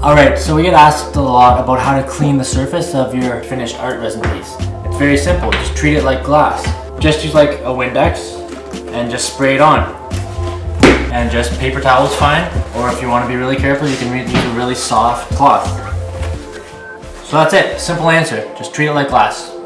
Alright, so we get asked a lot about how to clean the surface of your finished art resin piece. It's very simple, just treat it like glass. Just use like a Windex and just spray it on. And just paper towels fine, or if you want to be really careful, you can use a really soft cloth. So that's it, simple answer, just treat it like glass.